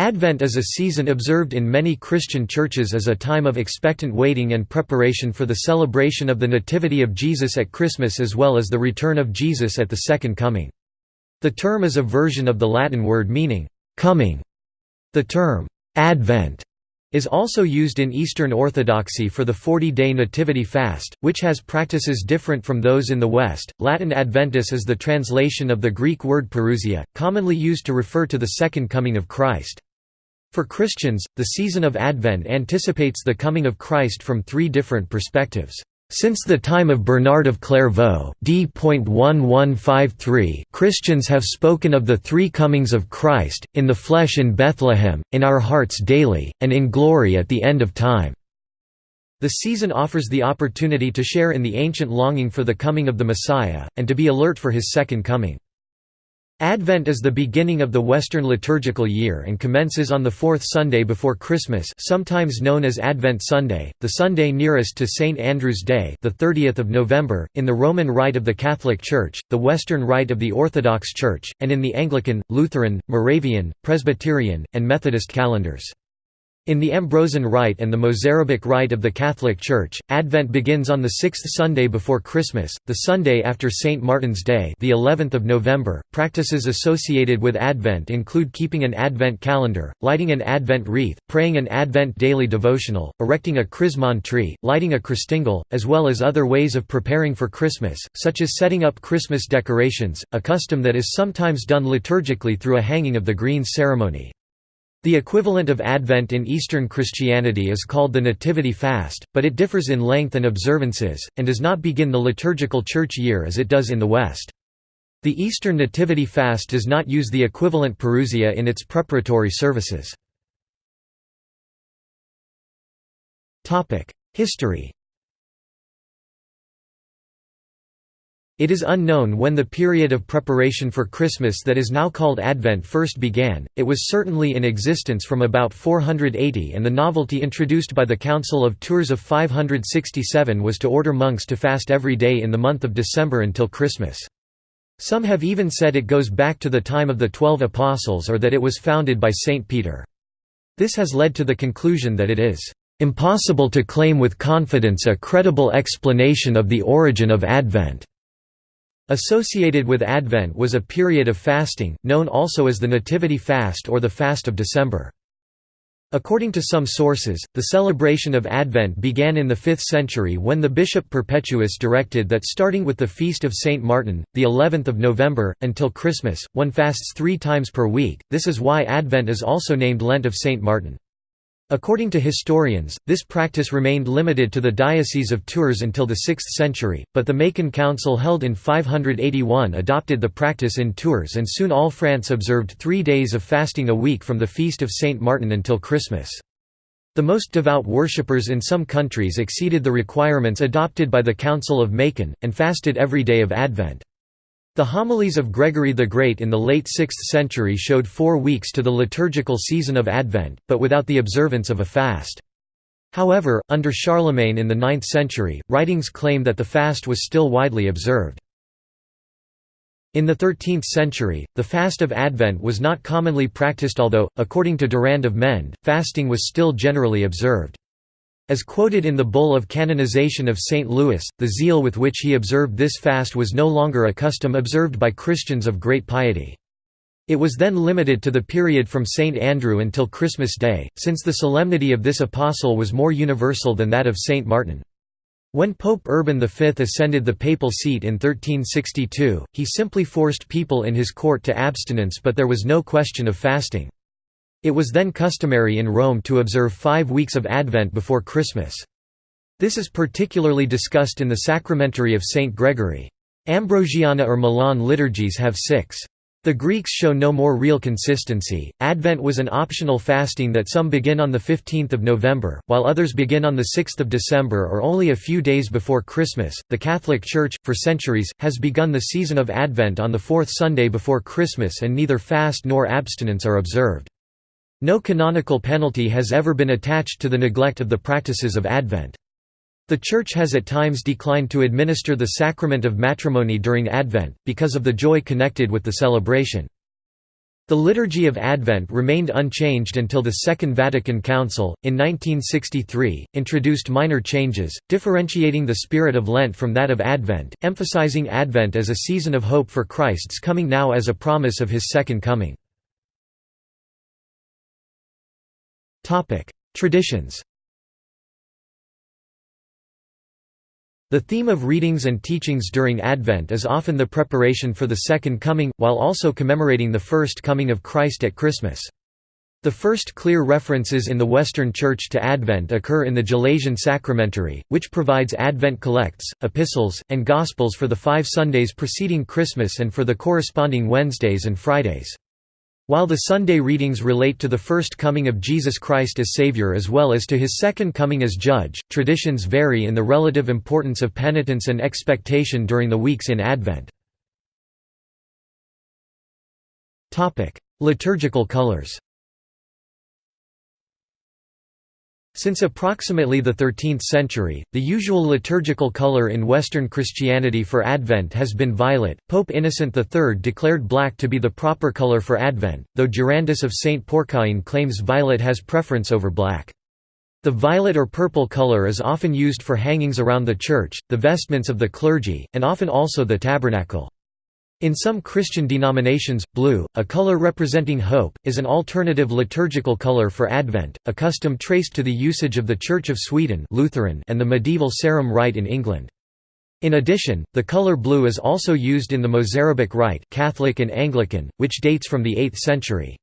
Advent is a season observed in many Christian churches as a time of expectant waiting and preparation for the celebration of the Nativity of Jesus at Christmas as well as the return of Jesus at the Second Coming. The term is a version of the Latin word meaning, "'coming'". The term, "'Advent' is also used in Eastern Orthodoxy for the 40-day Nativity fast, which has practices different from those in the West. Latin Adventus is the translation of the Greek word parousia, commonly used to refer to the Second Coming of Christ. For Christians, the season of Advent anticipates the coming of Christ from three different perspectives. Since the time of Bernard of Clairvaux d. Christians have spoken of the three comings of Christ, in the flesh in Bethlehem, in our hearts daily, and in glory at the end of time. The season offers the opportunity to share in the ancient longing for the coming of the Messiah, and to be alert for his second coming. Advent is the beginning of the Western liturgical year and commences on the fourth Sunday before Christmas sometimes known as Advent Sunday, the Sunday nearest to St. Andrew's Day the 30th of November, in the Roman Rite of the Catholic Church, the Western Rite of the Orthodox Church, and in the Anglican, Lutheran, Moravian, Presbyterian, and Methodist calendars. In the Ambrosian Rite and the Mozarabic Rite of the Catholic Church, Advent begins on the sixth Sunday before Christmas, the Sunday after St. Martin's Day the 11th of November. Practices associated with Advent include keeping an Advent calendar, lighting an Advent wreath, praying an Advent daily devotional, erecting a Chrismon tree, lighting a Christingle, as well as other ways of preparing for Christmas, such as setting up Christmas decorations, a custom that is sometimes done liturgically through a hanging of the greens ceremony. The equivalent of Advent in Eastern Christianity is called the Nativity Fast, but it differs in length and observances, and does not begin the liturgical church year as it does in the West. The Eastern Nativity Fast does not use the equivalent parousia in its preparatory services. History It is unknown when the period of preparation for Christmas that is now called Advent first began, it was certainly in existence from about 480 and the novelty introduced by the Council of Tours of 567 was to order monks to fast every day in the month of December until Christmas. Some have even said it goes back to the time of the Twelve Apostles or that it was founded by Saint Peter. This has led to the conclusion that it is impossible to claim with confidence a credible explanation of the origin of Advent. Associated with Advent was a period of fasting, known also as the Nativity Fast or the Fast of December. According to some sources, the celebration of Advent began in the 5th century when the bishop Perpetuus directed that starting with the feast of Saint Martin, the 11th of November, until Christmas, one fasts three times per week, this is why Advent is also named Lent of Saint Martin. According to historians, this practice remained limited to the Diocese of Tours until the 6th century, but the Macon Council held in 581 adopted the practice in Tours and soon all France observed three days of fasting a week from the feast of Saint Martin until Christmas. The most devout worshippers in some countries exceeded the requirements adopted by the Council of Macon, and fasted every day of Advent. The homilies of Gregory the Great in the late 6th century showed four weeks to the liturgical season of Advent, but without the observance of a fast. However, under Charlemagne in the 9th century, writings claim that the fast was still widely observed. In the 13th century, the fast of Advent was not commonly practiced although, according to Durand of Mende, fasting was still generally observed. As quoted in the bull of canonization of St. Louis, the zeal with which he observed this fast was no longer a custom observed by Christians of great piety. It was then limited to the period from St. Andrew until Christmas Day, since the solemnity of this apostle was more universal than that of St. Martin. When Pope Urban V ascended the papal seat in 1362, he simply forced people in his court to abstinence but there was no question of fasting. It was then customary in Rome to observe five weeks of Advent before Christmas. This is particularly discussed in the Sacramentary of St. Gregory. Ambrosiana or Milan liturgies have six. The Greeks show no more real consistency. Advent was an optional fasting that some begin on the 15th of November, while others begin on the 6th of December or only a few days before Christmas. The Catholic Church, for centuries, has begun the season of Advent on the fourth Sunday before Christmas and neither fast nor abstinence are observed. No canonical penalty has ever been attached to the neglect of the practices of Advent. The Church has at times declined to administer the sacrament of matrimony during Advent, because of the joy connected with the celebration. The Liturgy of Advent remained unchanged until the Second Vatican Council, in 1963, introduced minor changes, differentiating the spirit of Lent from that of Advent, emphasizing Advent as a season of hope for Christ's coming now as a promise of his second coming. Traditions The theme of readings and teachings during Advent is often the preparation for the Second Coming, while also commemorating the First Coming of Christ at Christmas. The first clear references in the Western Church to Advent occur in the Gelasian Sacramentary, which provides Advent collects, epistles, and Gospels for the five Sundays preceding Christmas and for the corresponding Wednesdays and Fridays. While the Sunday readings relate to the first coming of Jesus Christ as Savior as well as to his second coming as Judge, traditions vary in the relative importance of penitence and expectation during the weeks in Advent. Liturgical colors Since approximately the 13th century, the usual liturgical color in Western Christianity for Advent has been violet. Pope Innocent III declared black to be the proper color for Advent, though Durandus of St. Porcian claims violet has preference over black. The violet or purple color is often used for hangings around the church, the vestments of the clergy, and often also the tabernacle. In some Christian denominations, blue, a color representing hope, is an alternative liturgical color for Advent, a custom traced to the usage of the Church of Sweden Lutheran and the medieval Sarum Rite in England. In addition, the color blue is also used in the Mozarabic Rite Catholic and Anglican, which dates from the 8th century.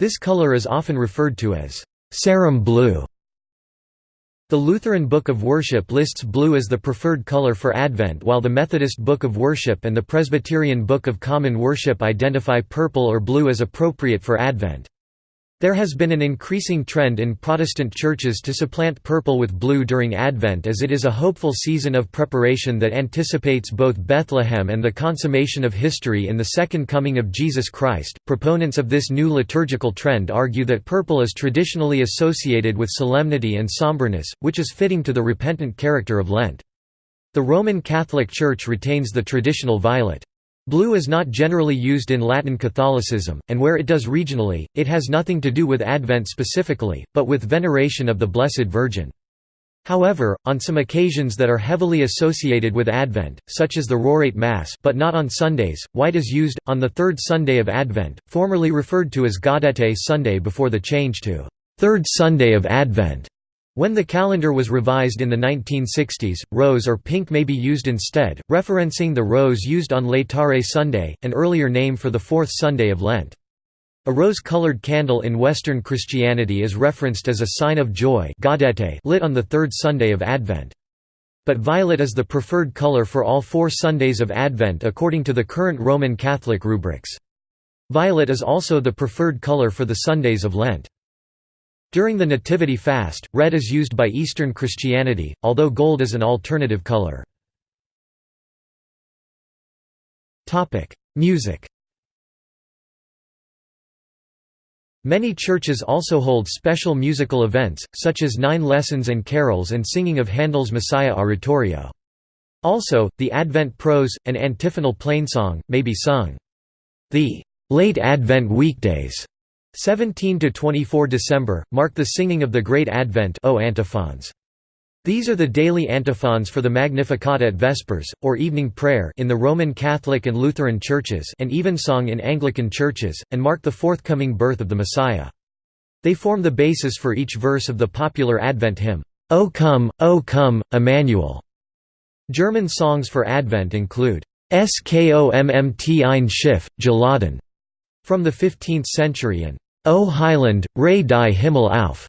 This color is often referred to as Sarum blue. The Lutheran Book of Worship lists blue as the preferred color for Advent while the Methodist Book of Worship and the Presbyterian Book of Common Worship identify purple or blue as appropriate for Advent. There has been an increasing trend in Protestant churches to supplant purple with blue during Advent as it is a hopeful season of preparation that anticipates both Bethlehem and the consummation of history in the second coming of Jesus Christ. Proponents of this new liturgical trend argue that purple is traditionally associated with solemnity and somberness, which is fitting to the repentant character of Lent. The Roman Catholic Church retains the traditional violet. Blue is not generally used in Latin Catholicism, and where it does regionally, it has nothing to do with Advent specifically, but with veneration of the Blessed Virgin. However, on some occasions that are heavily associated with Advent, such as the Rorate Mass but not on Sundays, white is used, on the third Sunday of Advent, formerly referred to as Gaudete Sunday before the change to Third Sunday of Advent. When the calendar was revised in the 1960s, rose or pink may be used instead, referencing the rose used on Laetare Sunday, an earlier name for the fourth Sunday of Lent. A rose-colored candle in Western Christianity is referenced as a sign of joy lit on the third Sunday of Advent. But violet is the preferred color for all four Sundays of Advent according to the current Roman Catholic rubrics. Violet is also the preferred color for the Sundays of Lent. During the Nativity fast, red is used by Eastern Christianity, although gold is an alternative color. Music Many churches also hold special musical events, such as nine lessons and carols and singing of Handel's Messiah Oratorio. Also, the Advent prose, and antiphonal plainsong, may be sung. The late Advent weekdays 17 to 24 December mark the singing of the Great Advent o antiphons. These are the daily antiphons for the Magnificat at Vespers, or evening prayer in the Roman Catholic and Lutheran churches and evensong in Anglican churches, and mark the forthcoming birth of the Messiah. They form the basis for each verse of the popular Advent hymn, O come, O come, Emmanuel. German songs for Advent include, Es kommt ein Schiff, geladen, from the 15th century and O Heiland, reiß die Himmel auf,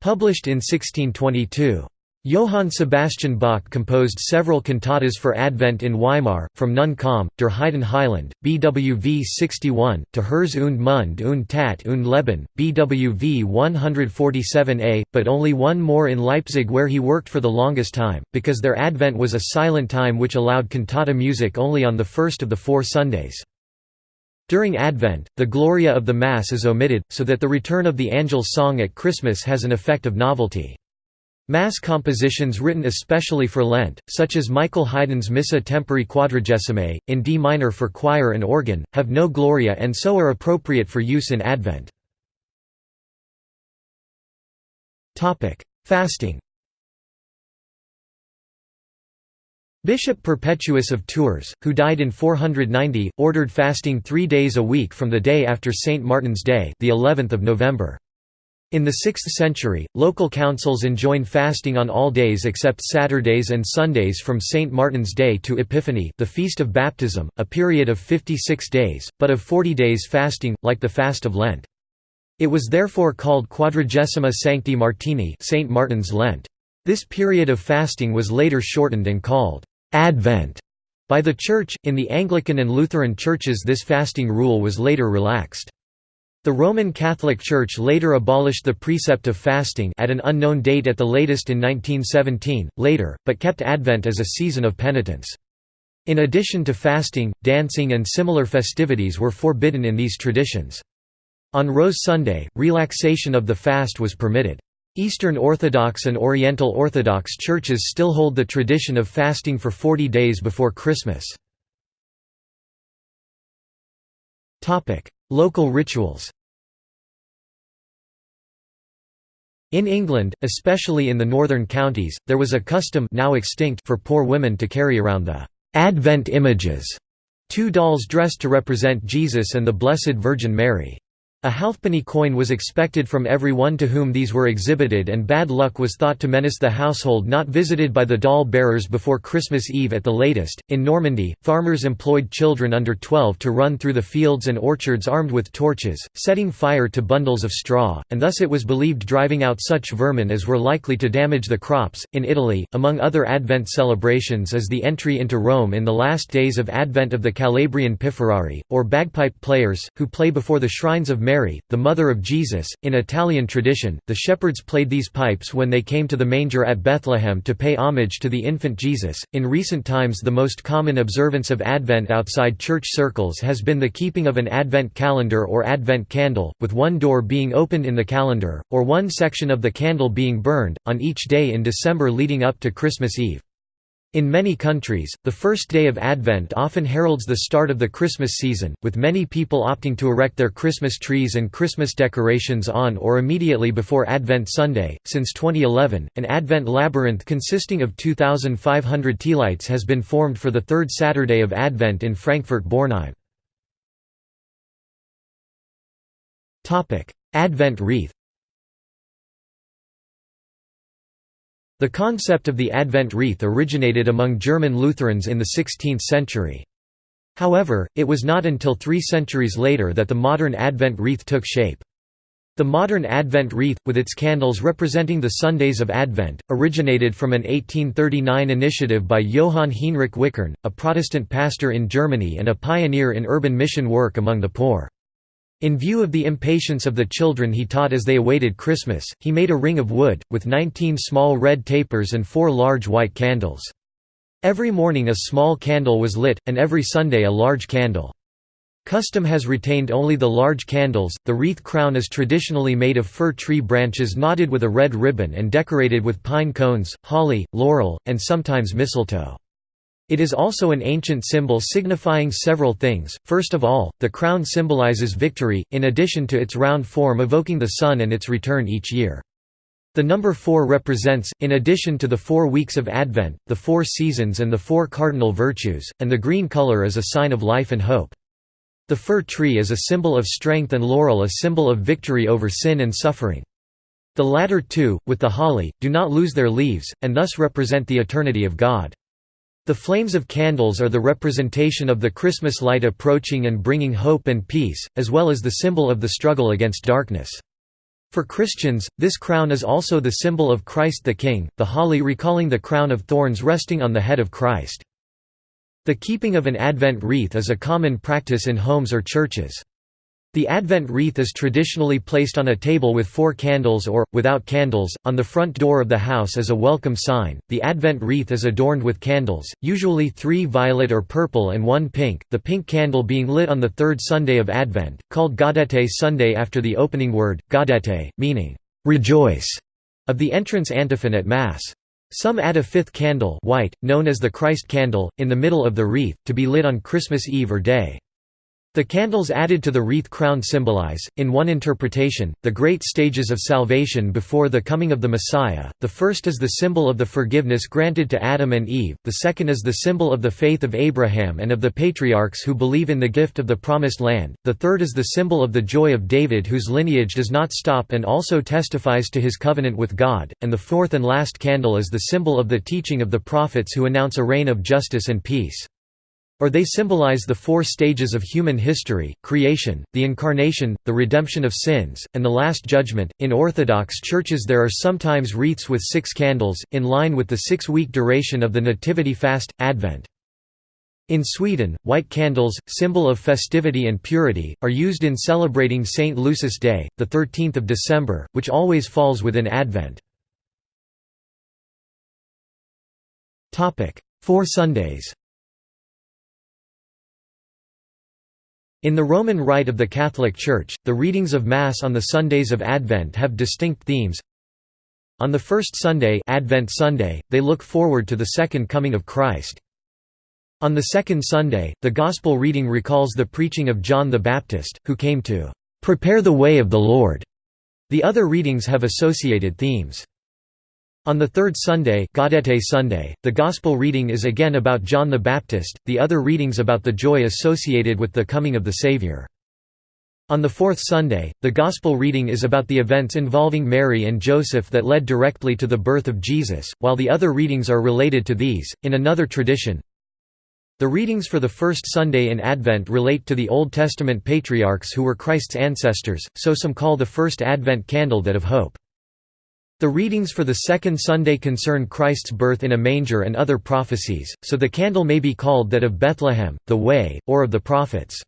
published in 1622. Johann Sebastian Bach composed several cantatas for Advent in Weimar, from Nun komm, der Heiden Heiland, BWV 61, to Herz und Mund und Tat und Leben, BWV 147a, but only one more in Leipzig where he worked for the longest time, because their Advent was a silent time which allowed cantata music only on the first of the four Sundays. During Advent, the Gloria of the Mass is omitted, so that the return of the Angel's song at Christmas has an effect of novelty. Mass compositions written especially for Lent, such as Michael Haydn's Missa Tempore Quadragesimae, in D minor for choir and organ, have no Gloria and so are appropriate for use in Advent. Fasting Bishop Perpetuus of Tours, who died in 490, ordered fasting three days a week from the day after St. Martin's Day the 11th of November. In the 6th century, local councils enjoined fasting on all days except Saturdays and Sundays from St. Martin's Day to Epiphany the feast of baptism, a period of 56 days, but of 40 days fasting, like the fast of Lent. It was therefore called Quadragesima Sancti Martini St. Martin's Lent. This period of fasting was later shortened and called Advent by the Church. In the Anglican and Lutheran churches, this fasting rule was later relaxed. The Roman Catholic Church later abolished the precept of fasting at an unknown date at the latest in 1917, later, but kept Advent as a season of penitence. In addition to fasting, dancing and similar festivities were forbidden in these traditions. On Rose Sunday, relaxation of the fast was permitted. Eastern Orthodox and Oriental Orthodox churches still hold the tradition of fasting for 40 days before Christmas. Local rituals In England, especially in the northern counties, there was a custom now extinct for poor women to carry around the «Advent images», two dolls dressed to represent Jesus and the Blessed Virgin Mary. A halfpenny coin was expected from every one to whom these were exhibited and bad luck was thought to menace the household not visited by the doll bearers before Christmas Eve at the latest. In Normandy, farmers employed children under 12 to run through the fields and orchards armed with torches, setting fire to bundles of straw, and thus it was believed driving out such vermin as were likely to damage the crops. In Italy, among other Advent celebrations is the entry into Rome in the last days of Advent of the Calabrian Pifferari, or bagpipe players, who play before the shrines of Mary, the mother of Jesus. In Italian tradition, the shepherds played these pipes when they came to the manger at Bethlehem to pay homage to the infant Jesus. In recent times, the most common observance of Advent outside church circles has been the keeping of an Advent calendar or Advent candle, with one door being opened in the calendar, or one section of the candle being burned, on each day in December leading up to Christmas Eve. In many countries, the first day of Advent often heralds the start of the Christmas season, with many people opting to erect their Christmas trees and Christmas decorations on or immediately before Advent Sunday. Since 2011, an Advent labyrinth consisting of 2,500 tealights has been formed for the third Saturday of Advent in Frankfurt-Bornheim. Advent wreath The concept of the Advent wreath originated among German Lutherans in the 16th century. However, it was not until three centuries later that the modern Advent wreath took shape. The modern Advent wreath, with its candles representing the Sundays of Advent, originated from an 1839 initiative by Johann Hinrich Wichern, a Protestant pastor in Germany and a pioneer in urban mission work among the poor. In view of the impatience of the children he taught as they awaited Christmas, he made a ring of wood, with nineteen small red tapers and four large white candles. Every morning a small candle was lit, and every Sunday a large candle. Custom has retained only the large candles. The wreath crown is traditionally made of fir tree branches knotted with a red ribbon and decorated with pine cones, holly, laurel, and sometimes mistletoe. It is also an ancient symbol signifying several things. First of all, the crown symbolizes victory, in addition to its round form evoking the sun and its return each year. The number four represents, in addition to the four weeks of Advent, the four seasons and the four cardinal virtues, and the green color is a sign of life and hope. The fir tree is a symbol of strength and laurel a symbol of victory over sin and suffering. The latter two, with the holly, do not lose their leaves, and thus represent the eternity of God. The flames of candles are the representation of the Christmas light approaching and bringing hope and peace, as well as the symbol of the struggle against darkness. For Christians, this crown is also the symbol of Christ the King, the holly recalling the crown of thorns resting on the head of Christ. The keeping of an Advent wreath is a common practice in homes or churches. The Advent wreath is traditionally placed on a table with four candles or, without candles, on the front door of the house as a welcome sign. The Advent wreath is adorned with candles, usually three violet or purple and one pink, the pink candle being lit on the third Sunday of Advent, called Gaudete Sunday after the opening word, gaudete, meaning, rejoice. of the entrance antiphon at Mass. Some add a fifth candle white, known as the Christ candle, in the middle of the wreath, to be lit on Christmas Eve or day. The candles added to the wreath crown symbolize, in one interpretation, the great stages of salvation before the coming of the Messiah. The first is the symbol of the forgiveness granted to Adam and Eve, the second is the symbol of the faith of Abraham and of the patriarchs who believe in the gift of the Promised Land, the third is the symbol of the joy of David whose lineage does not stop and also testifies to his covenant with God, and the fourth and last candle is the symbol of the teaching of the prophets who announce a reign of justice and peace. Or they symbolize the four stages of human history creation, the incarnation, the redemption of sins, and the last judgment. In Orthodox churches, there are sometimes wreaths with six candles, in line with the six week duration of the Nativity fast, Advent. In Sweden, white candles, symbol of festivity and purity, are used in celebrating St. Lucy's Day, the 13th of December, which always falls within Advent. Four Sundays In the Roman Rite of the Catholic Church, the readings of Mass on the Sundays of Advent have distinct themes. On the first Sunday, Advent Sunday they look forward to the second coming of Christ. On the second Sunday, the Gospel reading recalls the preaching of John the Baptist, who came to "...prepare the way of the Lord." The other readings have associated themes. On the third Sunday, Gaudete Sunday, the Gospel reading is again about John the Baptist, the other readings about the joy associated with the coming of the Savior. On the fourth Sunday, the Gospel reading is about the events involving Mary and Joseph that led directly to the birth of Jesus, while the other readings are related to these. In another tradition, the readings for the first Sunday in Advent relate to the Old Testament patriarchs who were Christ's ancestors, so some call the first Advent candle that of hope. The readings for the second Sunday concern Christ's birth in a manger and other prophecies, so the candle may be called that of Bethlehem, the Way, or of the prophets.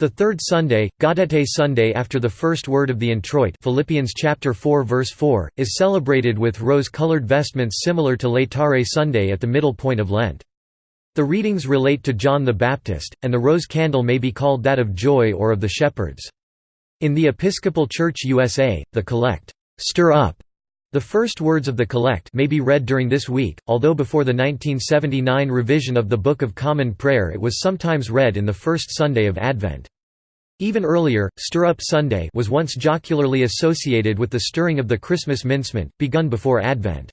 The third Sunday, Gaudete Sunday after the first word of the introit Philippians chapter 4 verse 4, is celebrated with rose-colored vestments similar to Laetare Sunday at the middle point of Lent. The readings relate to John the Baptist, and the rose candle may be called that of joy or of the shepherds. In the Episcopal Church USA, the collect Stir up. The first words of the collect may be read during this week, although before the 1979 revision of the Book of Common Prayer it was sometimes read in the first Sunday of Advent. Even earlier, Stir Up Sunday was once jocularly associated with the stirring of the Christmas mincemeat, begun before Advent.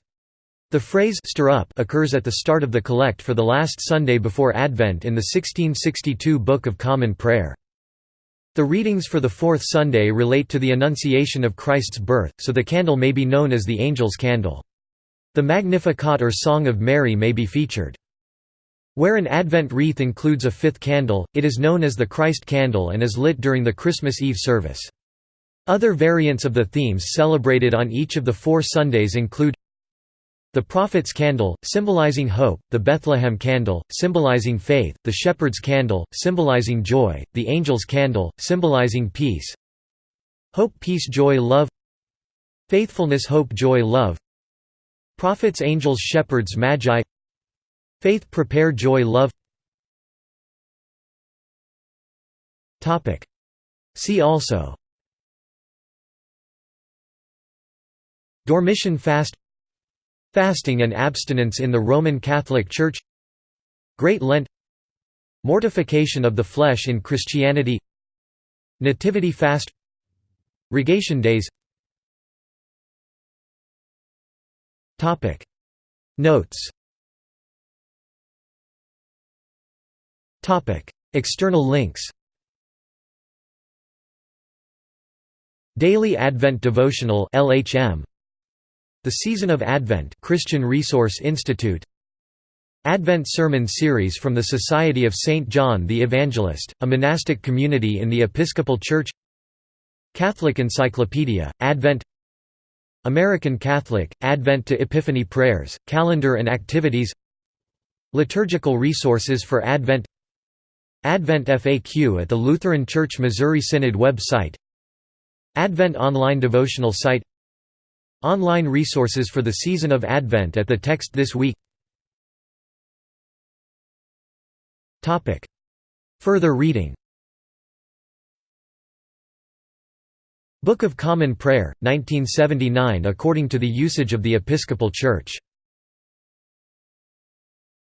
The phrase stir up occurs at the start of the collect for the last Sunday before Advent in the 1662 Book of Common Prayer. The readings for the fourth Sunday relate to the Annunciation of Christ's birth, so the candle may be known as the Angel's Candle. The Magnificat or Song of Mary may be featured. Where an Advent wreath includes a fifth candle, it is known as the Christ candle and is lit during the Christmas Eve service. Other variants of the themes celebrated on each of the four Sundays include the prophet's candle, symbolizing hope, the Bethlehem candle, symbolizing faith, the shepherd's candle, symbolizing joy, the angel's candle, symbolizing peace. Hope peace joy love. Faithfulness hope joy love. Prophets angels shepherds magi. Faith prepare joy love. See also. Dormition fast Fasting and abstinence in the Roman Catholic Church Great Lent Mortification of the flesh in Christianity Nativity fast Rogation days. Notes. External links. Daily Advent Devotional LHM the Season of Advent Christian Resource Institute. Advent Sermon Series from the Society of St. John the Evangelist, a monastic community in the Episcopal Church. Catholic Encyclopedia, Advent. American Catholic, Advent to Epiphany Prayers, Calendar and Activities. Liturgical Resources for Advent. Advent FAQ at the Lutheran Church Missouri Synod website. Advent Online Devotional Site Online resources for the season of Advent at the text this week. Further reading. Book of Common Prayer, 1979 according to the usage of the Episcopal Church